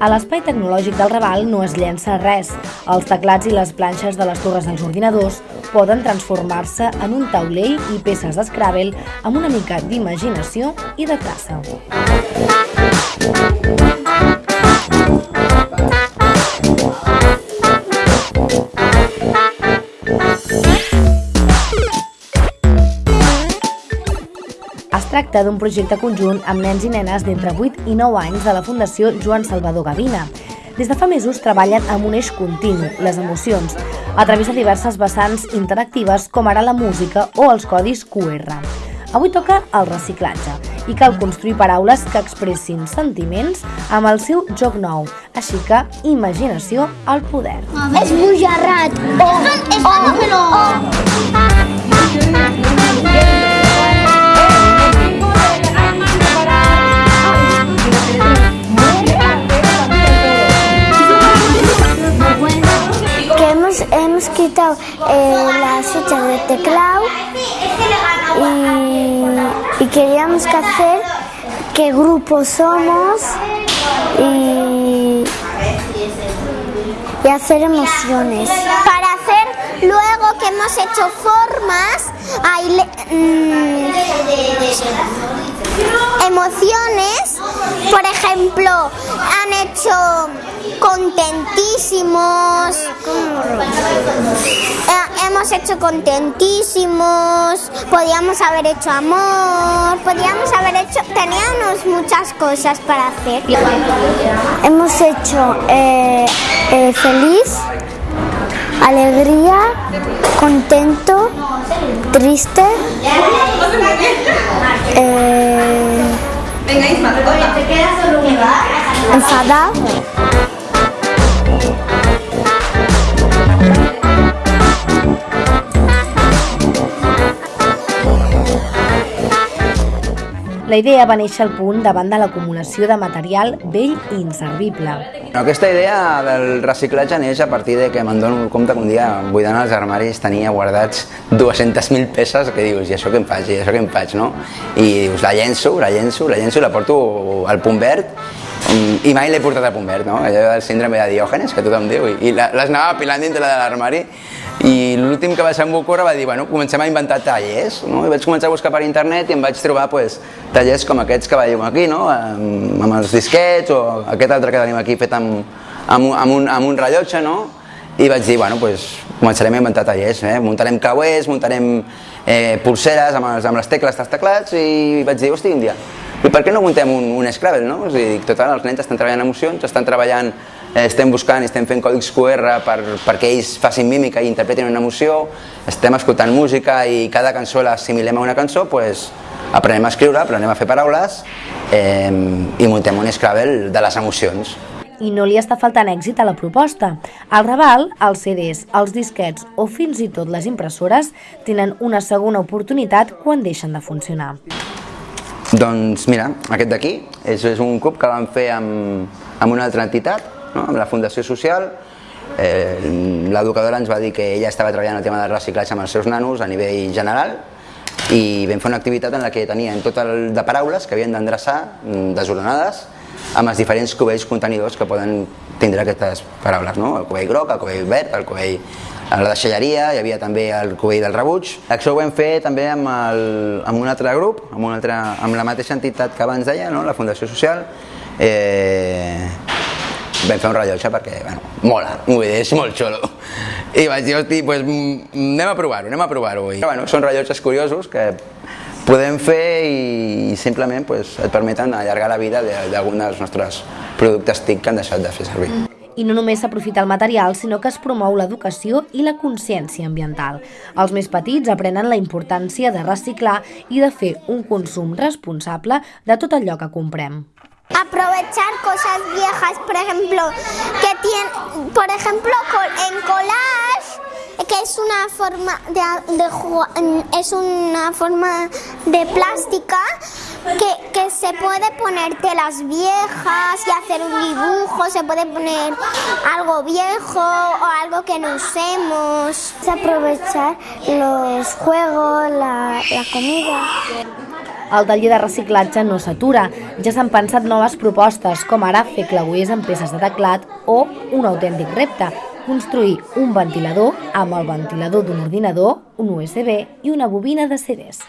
A l'espai tecnològic del Raval no es llença res. Els teclats i les planxes de les torres dels ordinadors poden transformar-se en un taulell i peces d'Scrabble amb una mica d'imaginació i de traça. Tracta d'un projecte conjunt amb nens i nenes d'entre 8 i 9 anys de la Fundació Joan Salvador Gavina. Des de fa mesos treballen amb un eix continu, les emocions, a través de diverses vessants interactives com ara la música o els codis QR. Avui toca el reciclatge i cal construir paraules que expressin sentiments amb el seu joc nou. Així que, imaginació al poder. És bujarrat. Oh, oh, oh. Que qué grupo somos y, y hacer emociones. Para hacer luego que hemos hecho formas, hay mm, emociones, por ejemplo, han hecho contentísimos, eh, hemos hecho contentísimos, podíamos haber hecho amor, podíamos haber hecho, teníamos muchas cosas para hacer. Hemos hecho eh, eh, feliz, alegría, contento, triste, ¿Tengáis mascota? ¿Te quedas solo un lugar? ¿Enfadado? La idea va néixer al punt davant de l'acumulació de material vell i inservible. Aquesta idea del reciclatge neix a partir de que me'n dono compte que un dia buidant els armaris tenia guardats 200.000 peces que dius, i això què em faig, i això què em faig, no? I dius, la llenço, la llenço, la llenço, la porto al punt verd mm, i mai l'he portat al punt verd, no? Allò del síndrome de Diògenes, que tothom diu, i, i les anava apilant dintre de l'armari i l'últim que va ser en Bocora va dir, bueno, comencem a inventar tallers, no? I vaig començar a buscar per internet i em vaig trobar pues, tallers com aquests que veiem aquí, no? Amb, amb els disquets o aquest altre que tenim aquí fet amb, amb, amb, un, amb un rellotge, no? I vaig dir, bueno, pues, començarem a inventar tallers, eh? muntarem cauers, muntarem eh, pulseres amb, els, amb les tecles dels teclats i vaig dir, hosti, un dia, i per què no muntem un, un Scrabble, no? A dir, total, els nens estan treballant emocions, estan treballant, estem buscant, estem fent còdics QR per, perquè ells facin mímica i interpretin una emoció, estem escoltant música i cada cançó l'assimilem a una cançó, pues, aprenem a escriure, aprenem a fer paraules eh, i muntem un Scrabble de les emocions. I no li està faltant èxit a la proposta. Al Raval, els CDs, els disquets o fins i tot les impressores tenen una segona oportunitat quan deixen de funcionar. Doncs mira, aquest d'aquí és, és un cub que vam fer amb, amb una altra entitat, no? amb la Fundació Social. Eh, L'educadora ens va dir que ella estava treballant el tema del reciclatge amb els seus nanos a nivell general i vam fer una activitat en la que tenien tot el de paraules que havien d'endreçar mm, desordenades amb els diferents cubells contenidors que poden tindre aquestes paraules, no? el cubell groc, el cubell verd, el cubell a la deixalleria, hi havia també el cubell del rebuig. Això ho vam fer també amb, el, amb un altre grup, amb, un altre, amb la mateixa entitat que abans deia, no? la Fundació Social. Eh, vam fer un rellotge perquè, bueno, mola, vull és molt xulo. I vaig dir, hosti, pues, mm, anem a provar-ho, anem a provar-ho. I, bueno, són rellotges curiosos que podem fer i simplement pues, et permeten allargar la vida d'algun dels nostres productes TIC que han deixat de fer servir. I no només s'aprofita el material, sinó que es promou l'educació i la consciència ambiental. Els més petits aprenen la importància de reciclar i de fer un consum responsable de tot allò que comprem. Aprovechar cosas viejas, por ejemplo, que tiene, por ejemplo, en collage, que es una forma de, es una forma de plástica que, que, se puede poner telas viejas y hacer un dibujo, se puede poner algo viejo o algo que no usemos. Aprovechar los juegos, la comida. El taller de reciclatge no s'atura. Ja s'han pensat noves propostes, com ara fer clauers amb peces de teclat o un autèntic repte, construir un ventilador amb el ventilador d'un ordinador, un USB i una bobina de CDs.